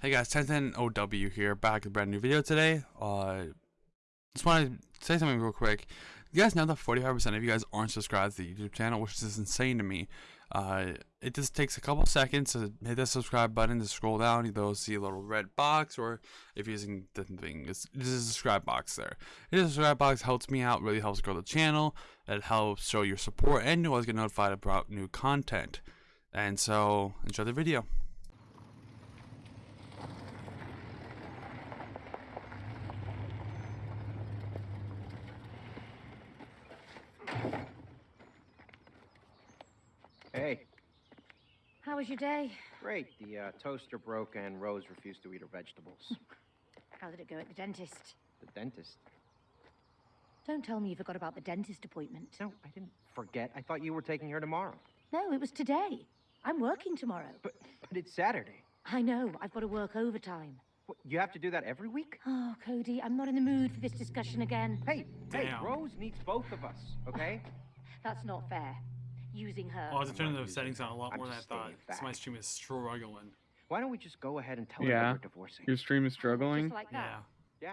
Hey guys, 1010OW here, back with a brand new video today. Uh, just want to say something real quick. You guys know that 45% of you guys aren't subscribed to the YouTube channel, which is insane to me. Uh, it just takes a couple seconds to hit the subscribe button to scroll down. You'll see a little red box, or if you're using the thing, it's, there's a subscribe box there. The subscribe box helps me out, really helps grow the channel. It helps show your support, and you always get notified about new content. And so, enjoy the video. Hey, How was your day? great. The uh, toaster broke and Rose refused to eat her vegetables. How did it go at the dentist? the dentist. Don't tell me you forgot about the dentist appointment. No, I didn't forget. I thought you were taking her tomorrow. No, it was today. I'm working tomorrow. But but it's Saturday. I know, I've got to work overtime. What, you have to do that every week? Oh, Cody, I'm not in the mood for this discussion again. Hey, hey, Rose needs both of us, okay? That's not fair. Using her. Oh, I was I'm turning the settings on a lot I'm more than I thought. staying So my stream is struggling. Why don't we just go ahead and tell her Yeah. that we're divorcing? Your stream is struggling. Just like that. Yeah.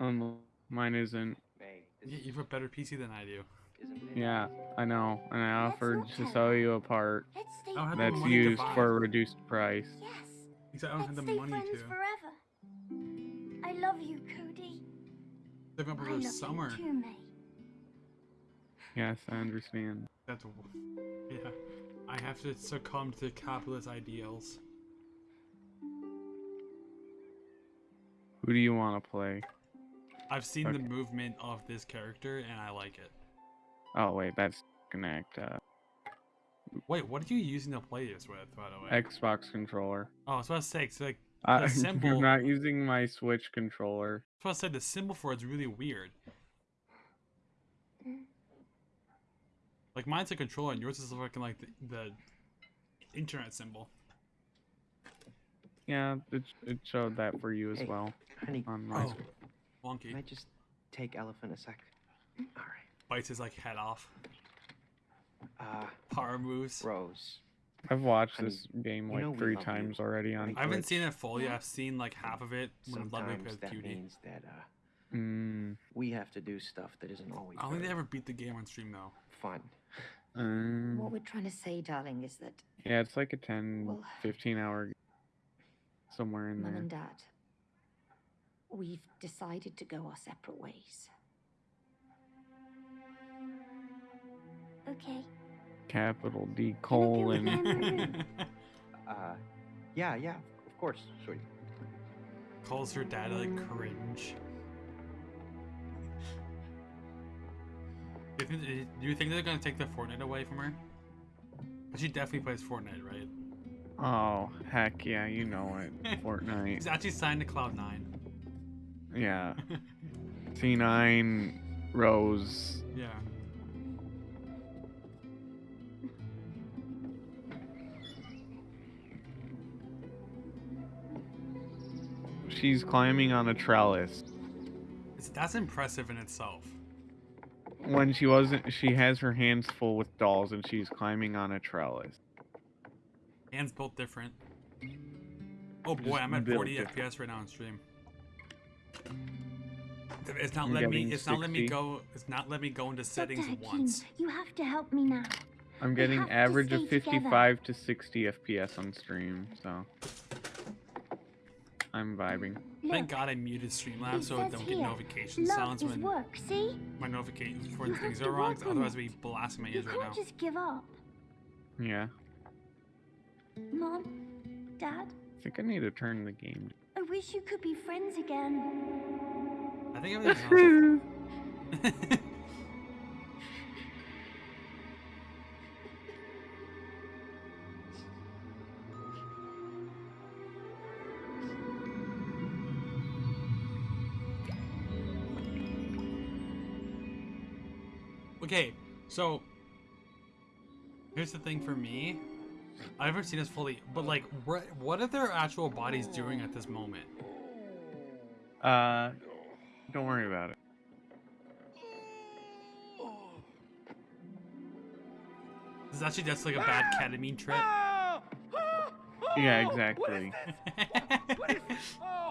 Yeah, Um, mine isn't. May. This You, have a better PC than I do. isn't? Yeah, I know. And I offered to sell you a part Let's stay. I don't have the that's used for a reduced price. Yes. Except I don't have Let's the stay money friends to. forever. I love you, Cody. They're up I over love summer. you too, May. Yes, I understand. That's yeah. I have to succumb to capitalist ideals. Who do you want to play? I've seen the movement of this character and I like it. Oh wait, that's Connect. Uh, Wait, what are you using to play this with, by the way? Xbox controller. oh, I was about to say, 'cause, like, The symbol- I'm not using my Switch controller. I was about to say the symbol for it's really weird. Like mine's a controller and yours is looking like the, the internet symbol. Yeah, it, it showed that for you as Hey. well Honey, on my. Oh, wonky. can I just take Elephant a sec? All right. Bites his like head off. Uh, Power moves. Rose. I've watched Honey, this game you like know three love you, times already on. right? I haven't seen it fully. Yeah. I've seen like half of it when Ludwig Sometimes plays that Cutie. means that uh, Mm, we have to do stuff that isn't always I don't think they very ever beat the game on stream though. fun. Um, What we're trying to say, darling, is that yeah, it's like a 10, Well- 15 hour somewhere in Mum there. and Dad, we've decided to go our separate ways. Okay. Capital D Can I go colon. Uh, yeah, yeah, of course, sweetie. Calls her dad like cringe. Do you, think, do you think they're gonna take the Fortnite away from her? But she definitely plays Fortnite, right? Oh, heck yeah, you know it. Fortnite. She's actually signed to Cloud9. Yeah. C9 Rose. Yeah. She's climbing on a trellis. It's, that's impressive in itself. When she wasn't, she has her hands full with dolls and she's climbing on a trellis. Hands built different. Oh boy, I'm at 40 different. FPS right now on stream. It's not I'm letting me. getting It's not letting me go. It's not letting me go into settings Dr. Once. You have to help me now. I'm getting average of stay together. 55 to 60 FPS on stream, so I'm vibing. Thank God I muted Streamlabs so I says don't get here, notification love sounds is when work, see? my notifications for things are wrong. work Otherwise, I'd be blasting my You ears right now. can't just give up. Yeah, Mom, Dad, I think I need to turn the game. I wish you could be friends again. I think everything's awesome. okay, so here's the thing for me. I haven't seen this fully, but like, what what are their actual bodies doing at this moment? Uh, don't worry about it. This is actually just like a bad ketamine trip. Yeah, exactly.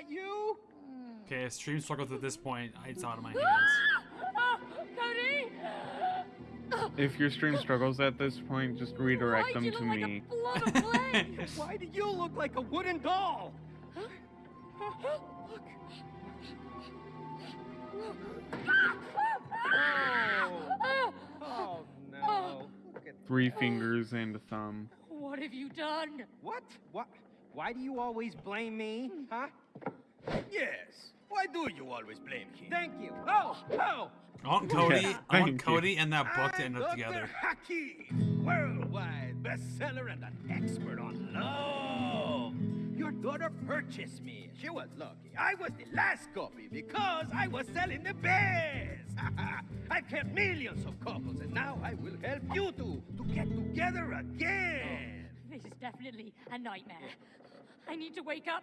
that you? Okay, stream struggles at this point. It's out of my hands. Cody! If your stream struggles at this point, just redirect Why'd them you to look like me. a blob of? Why do you look like a wooden doll? Look. Oh. Oh no. Three fingers and a thumb. What have you done? What? What? Why do you always blame me? Huh? Yes. Why do you always blame him? Thank you. Oh, oh. I want Cody. I want thank you. Cody and that book to I'm end up Dr. together. Hakim, worldwide bestseller and an expert on love. Your daughter purchased me. She was lucky. I was the last copy because I was selling the best. I've helped millions of couples, and now I will help you two to get together again. This is definitely a nightmare. I need to wake up.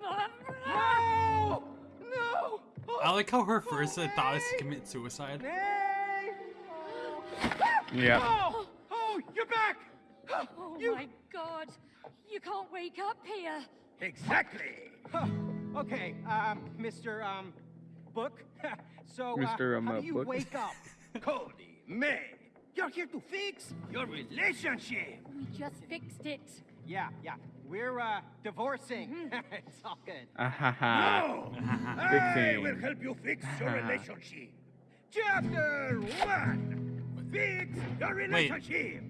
No! No! Oh, I like how her first thought is to commit suicide. May! Yeah. Oh! Oh, you're back! Oh You- my god. You can't wake up here. Exactly. Huh. Okay, um, Mr. Um, Book. so, uh, Mr. Um, how uh, do you Book. wake up? Cody, May, you're here to fix your relationship. We just fixed it. yeah, yeah. We're uh divorcing. Mm-hmm. it's all good. Ha ha. No! I Fixing. will help you fix your relationship. Chapter one. Fix your relationship.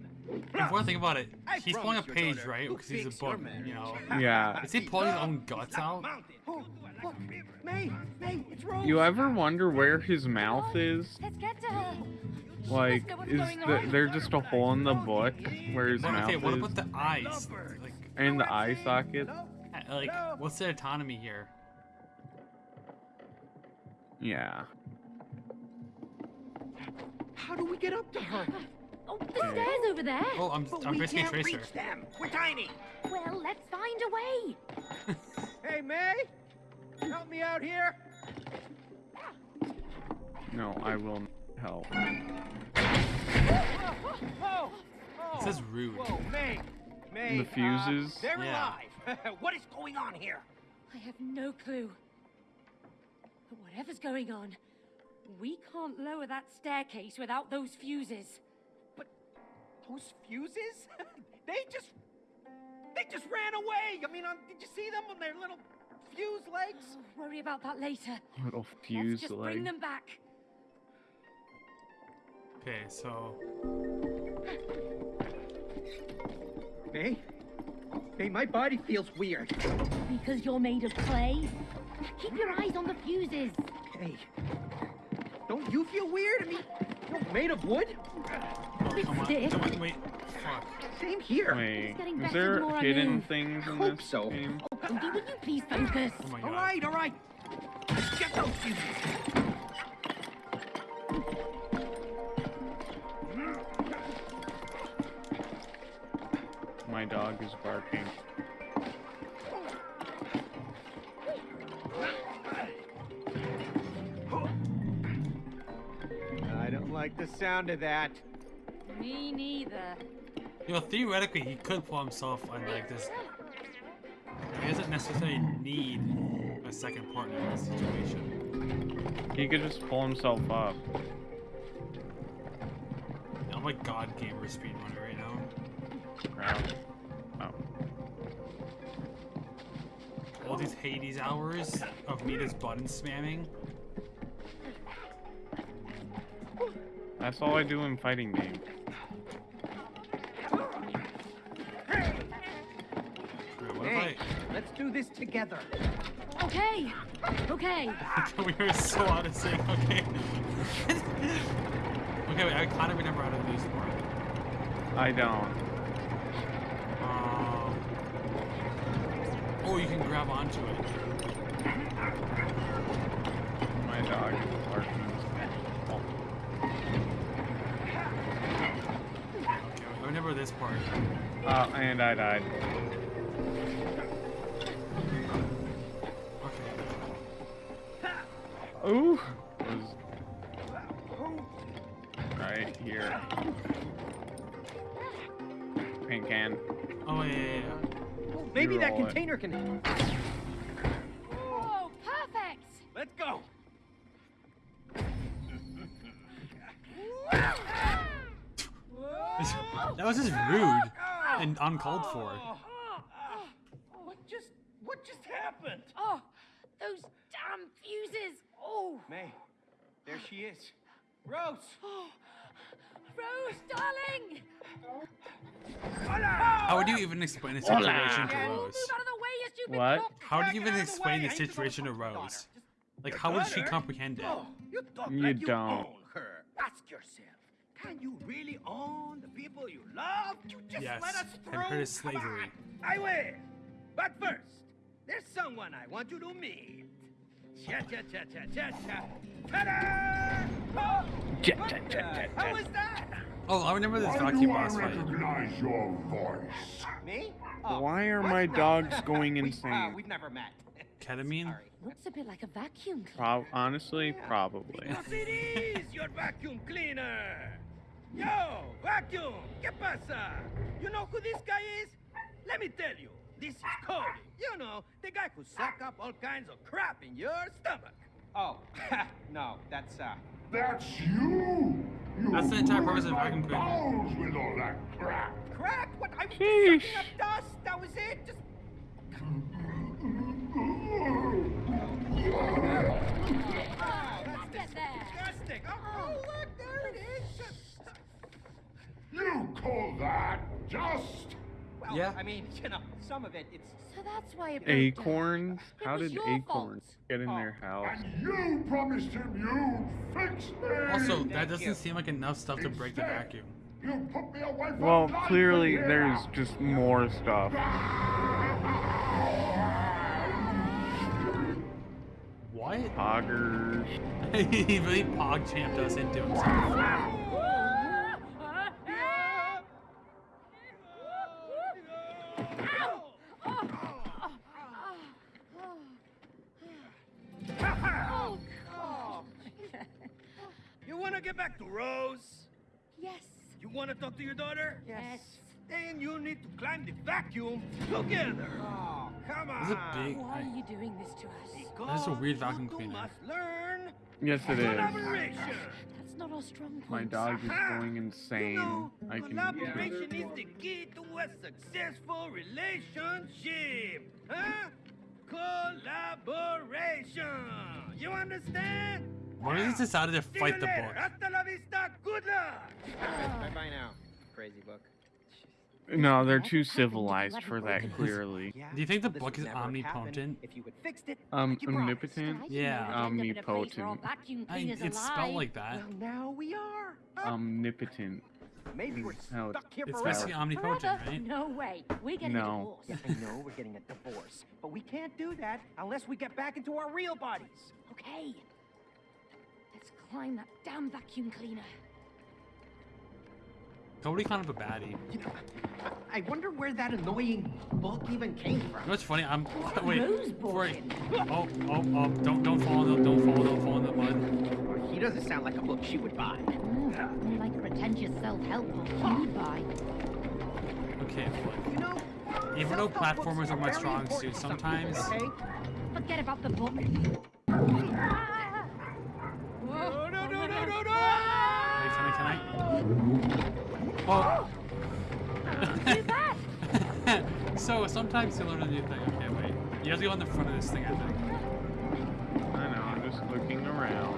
Before I think about it, I he's pulling a page, right? Because he's a fix your book, you know. Yeah. Is he pulling his own guts out? Oh, May, May. You ever wonder where his mouth is? Let's get to her. Like, is going the, on. there just a hole in the book where his What, mouth okay, what is? about the eyes? Like, and the eye socket? Uh, like, what's the autonomy here? Yeah. How do we get up to her? Oh, the stairs over there. Oh, I'm, But I'm we basically a can't tracer. reach them. We're tiny. Well, let's find a way. Hey, May, help me out here. No, I will not help. Whoa, whoa, It says rude. Whoa, May, May. The fuses? Uh, they're Yeah. alive. what is going on here? I have no clue. But whatever's going on, we can't lower that staircase without those fuses. But those fuses? they just, they just ran away. I mean, um, did you see them on their little fuse legs? Oh, worry about that later. Little Let's fuse just leg. bring them back. Okay, so May, May, my body feels weird. Because you're made of clay. Keep your eyes on the fuses. Hey, don't you feel weird? I mean, you're made of wood. oh, come on, stiff. come on, wait, fuck. Same here. Wait, is there hidden move. things in Hope this so. game? Oh, Cody, would you please focus? Oh my All god. right, all right. Get those fuses. My dog is barking. I don't like the sound of that. Me neither. You know, theoretically, he could pull himself on like this. He doesn't necessarily need a second partner in this situation. He could just pull himself up. I'm like God gamer speedrunner right now. Crap. Oh. All these Hades hours of me just button spamming. That's all I do in fighting games. Hey, let's do this together. Okay. Okay. We were so out of sync. Okay. okay, wait. I kind of remember how to do this part. I don't. Oh, you can grab onto it. My dog is barking. Oh, Okay, I remember this part. Uh, and I died. Okay. Ooh. That roll container can. Oh, perfect! Let's go. That was just rude and uncalled for. What just what just happened? Oh, those damn fuses! Oh, May, there she is. Rose. Oh, Rose, darling! How would you even explain the situation to Rose? move out of the way, What? How would you even of the explain the I ain't your situation to. Rose? Like, Your how would she comprehend it? Oh, you talk You like you don't. Ask yourself, can you really own the people you love? You just Yes, let us through. her is slavery. I will. But first, there's someone I want you to meet. How was that? Oh, I remember this Why vacuum do I boss fight. recognize your voice? Me? Oh, Why are my No. dogs going We- uh, insane? we've never met. Ketamine? Sorry. Looks a bit like a vacuum cleaner. Prob- honestly, probably. Because it is your vacuum cleaner. Yo, vacuum, ¿qué pasa? You know who this guy is? Let me tell you, this is Cody. You know, the guy who suck up all kinds of crap in your stomach. Oh, no, that's uh. That's you! You That's the entire purpose of ruined vacuum my cleaner. with all that crap. Crap? What? I was just sucking up dust. That was it. Just. Ah, that's Get there. disgusting. Oh, oh, look, there it is. You call that just? Well, Yeah. I mean, you know, some of it, it's. So that's why it broke. Acorns? It How was did your acorns fault. get in Oh. their house? And you promised him you'd fix me! Also, Thank that doesn't you. seem like enough stuff to break the vacuum. You put me away from Well, clearly in here. there's just more stuff. What? Poggers. he really pog champed us into himself. Want to talk to your daughter? Yes. Then you need to climb the vacuum together. Oh, come on. Is a big. Why are you doing this to us? Because That is a weird vacuum two cleaner. must learn Yes, it is. That's not our strong point. My dog is Aha! going You insane. know, I can. collaboration is the key to a successful relationship. Huh? Collaboration. You understand? What if he decided to fight the book? Hasta la vista. Good luck. Bye bye now, crazy book. No, they're too civilized for that. Clearly. Do you think the book is omnipotent? If you had fixed it, Um, like you promised. omnipotent. Yeah. know we'd end up in a place where all Omnipotent. I, it's spelled like that. Well, now we are. Omnipotent. Maybe we're how stuck here It's forever. basically omnipotent, right? No way. We're getting No. a divorce. Yeah, I know we're getting a divorce, but we can't do that unless we get back into our real bodies. Okay. Let's climb that damn vacuum cleaner. Cody kind of a baddie. You know, I, I wonder where that annoying book even came You know from. what's funny? I'm wait. Rose before oh, oh, oh! Don't, don't fall in the, don't fall, don't fall in the mud. Well, he doesn't sound like a book she would buy. Mm, more like a pretentious self-help book you'd buy. Okay, look. You know, Even though platformers are my strong suit, to some people, sometimes- okay? Forget about the book. No, no, no, no, no, no! Wait, can I. Oh! So sometimes you learn a new thing. Okay, wait. You have to go on the front of this thing, I think. I know. I'm just looking around.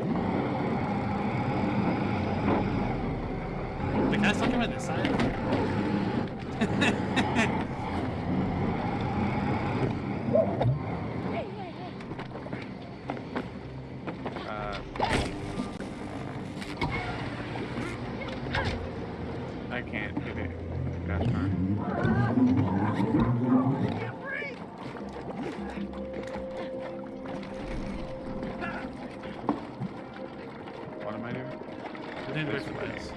Wait, can I still come on this side? I think ways.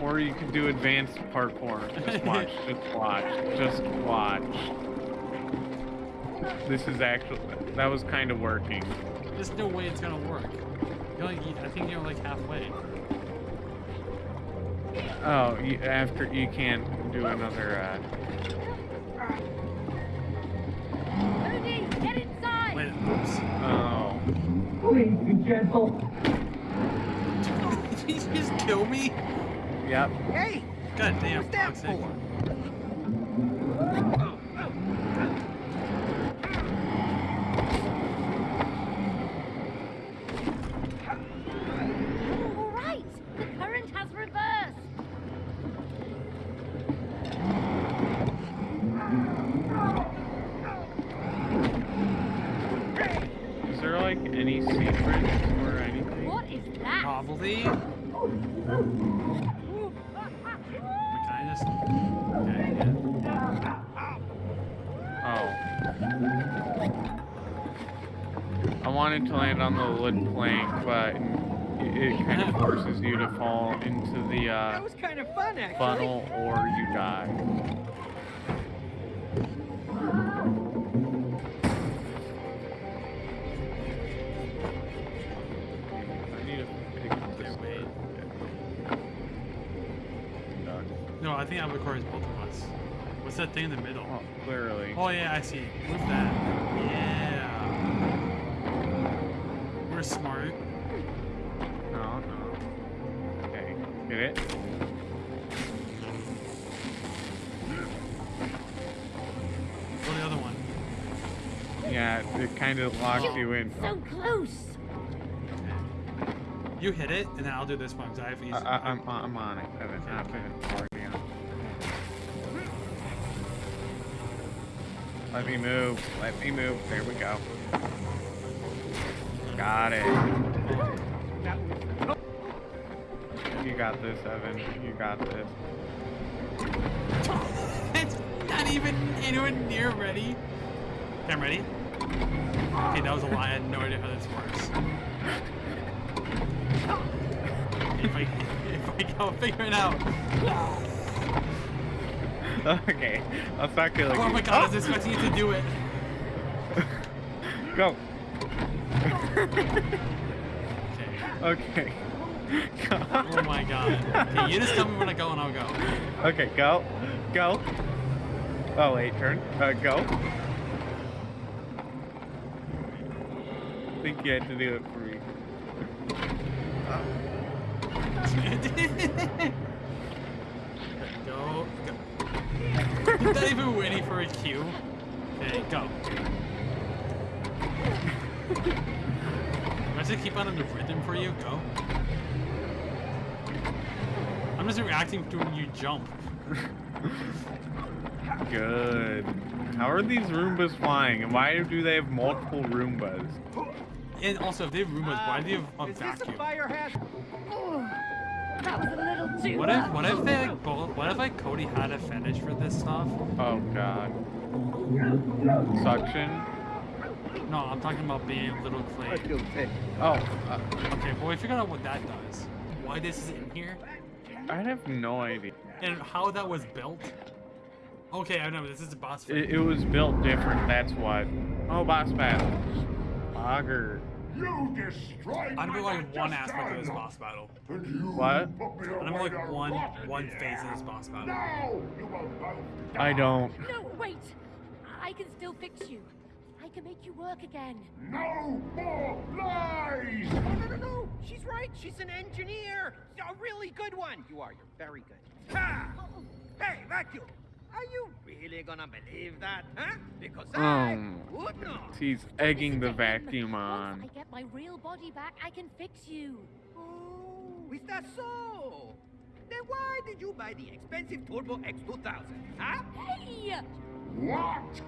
Or you could do advanced parkour. Just watch. just watch. Just watch. This is actually. That was kind of working. There's no way it's gonna work. You're like, I think you're like halfway. Oh, you, after you can't do another. Uh, Did you just kill me? yep. Hey, God damn. what's that for? All right, the current has reversed. Is there like any secrets or anything? What is that? Probably. Wait, Can I just? Okay, yeah. Oh. I wanted to land on the wood plank, but it, it kind of forces you to fall into the That uh, was kind of fun, actually. funnel or you die. I need to pick up this Okay, wait. duck. No, I think that records both of us. What's that thing in the middle? Well, clearly. Oh yeah, I see. Move that. Yeah. We're smart. No, no. Okay, get it? Go the other one. Yeah, it kind of locks you in. So close. You hit it, and then I'll do this one because I have easy. I, I, I'm, I'm on it, Evan. I'm already on. Let me move. Let me move. There we go. Got it. You got this, Evan. You got this. it's not even anywhere near ready. Okay, I'm ready. Okay, that was a lie. I had no idea how this works. if I if I go figure it out. Okay. I'll start killing Oh you. my god, I was expecting you to do it. Go. Okay. Okay. Go. Oh my god. Okay, you just tell me when I go and I'll go. Okay, go. Go. Oh, wait, turn. Uh, go. I think you had to do it for me. go, go. You're not even waiting for a cue. Okay, go. I should keep on in the rhythm for you. Go. I'm just reacting to when you jump. Good. How are these Roombas flying, and why do they have multiple Roombas? And also, if they have Roombas, why do they have a Uh, Is this a vacuum? fire hazard? Oh, that was a little too What if, what if they like both, what if like Cody had a fetish for this stuff? Oh God. Suction. No, I'm talking about being a little clay. Oh, uh, Okay, well we figured out what that does. Why this is in here, I have no idea. and how that was built. Okay, I know this is a boss fight. It, it was built different. That's why. Oh, boss battle. Auger. You destroyed I know my like one aspect of this boss battle. And you What? put me I'm away like to one rot one phase of this boss battle. Now you will both I don't. No, wait. I can still fix you. I can make you work again. No more lies! Oh, no, no, no. She's right. She's an engineer. A really good one. You are. You're very good. Ha! Hey, vacuum. Are you really gonna believe that, huh? Because I Um, would not. He's egging the vacuum Once on. I get my real body back, I can fix you. Oh, is that so? Then why did you buy the expensive Turbo X2000, huh? Hey! What?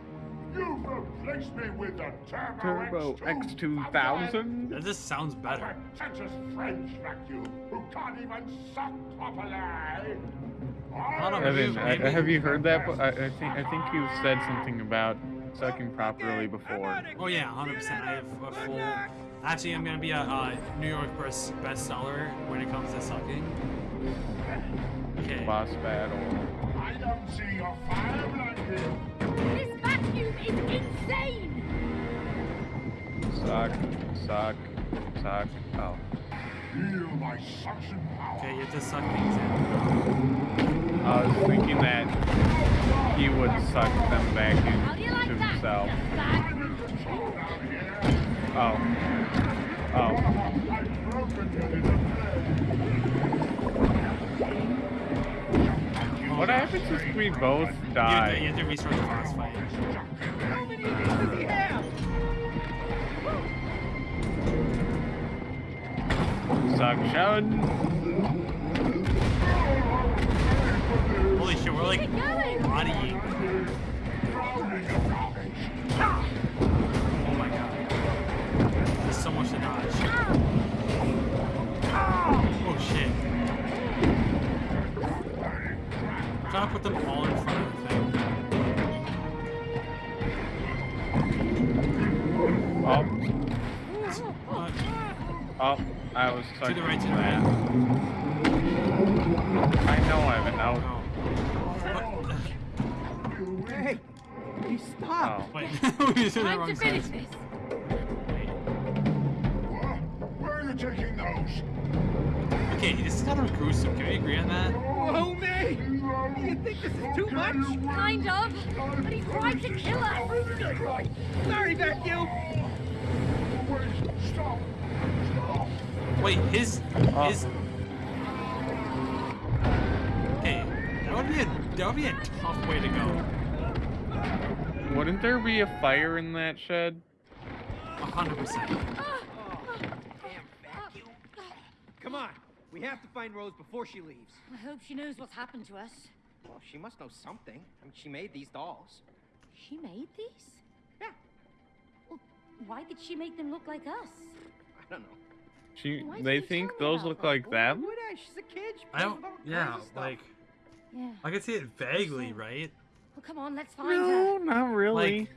You've replaced me with the Turbo, Turbo X2000? X2000? That just sounds better. pretentious French vacuum who can't even suck properly. Hold on, Evan, maybe- I, have you heard that? I, I think I think you said something about sucking properly before. Oh yeah, 100%. I have a full. Actually, I'm gonna be a uh, New York best bestseller when it comes to sucking. Okay. Boss battle. I don't see your fire blanket. This vacuum is insane! Suck, suck, suck. Oh. Feel my suction power. Okay, you have to suck things in. I was thinking that he would suck them back How do you into like that? himself. you bag? Oh. Oh. I've broken you in a What happens if we both You have, to, you die? have to restart the boss fight. How many of these does he have? Suction. Holy shit, we're like Keep going. bodying. Gotta put them all in front of the thing. Oh. What? Oh. I was To the right, to the right. I know I have an out. Oh. Hey, you stop. Oh. Wait, we just did the Time wrong to finish side. this. Where are you taking those? Okay, this is kind of gruesome. Can we agree on that? Whoa, me! Do you think this is too much? Kind of. But he tried to kill us. Sorry, vacuum. Wait, stop. Stop. Wait, his Oh. his. Hey, that would be a that would be a tough way to go. Wouldn't there be a fire in that shed? A hundred percent. Oh, Come on. We have to find Rose before she leaves. I hope she knows what's happened to us. Well, she must know something. I mean, she made these dolls. She made these? Yeah. Well, why did she make them look like us? I don't know. She, Why did they you think tell me those look that? like Why them? would I? She's a kid. She I don't. with Yeah, kinds of stuff. like Yeah. I can see it vaguely, right? Well, come on, let's find her. No, not really. Like